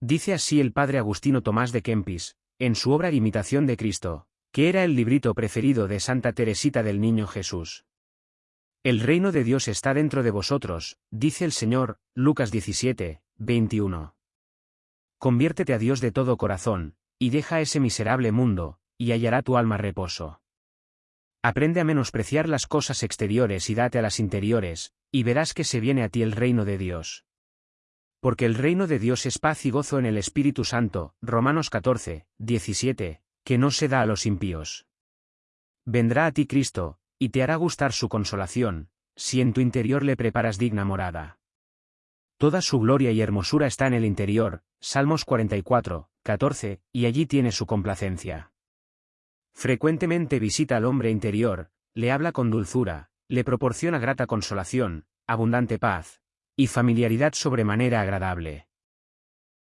Dice así el padre Agustino Tomás de Kempis, en su obra Imitación de Cristo, que era el librito preferido de Santa Teresita del Niño Jesús. El reino de Dios está dentro de vosotros, dice el Señor, Lucas 17, 21. Conviértete a Dios de todo corazón, y deja ese miserable mundo, y hallará tu alma reposo. Aprende a menospreciar las cosas exteriores y date a las interiores, y verás que se viene a ti el reino de Dios. Porque el reino de Dios es paz y gozo en el Espíritu Santo, Romanos 14, 17, que no se da a los impíos. Vendrá a ti Cristo, y te hará gustar su consolación, si en tu interior le preparas digna morada. Toda su gloria y hermosura está en el interior, Salmos 44, 14, y allí tiene su complacencia. Frecuentemente visita al hombre interior, le habla con dulzura, le proporciona grata consolación, abundante paz, y familiaridad sobremanera agradable.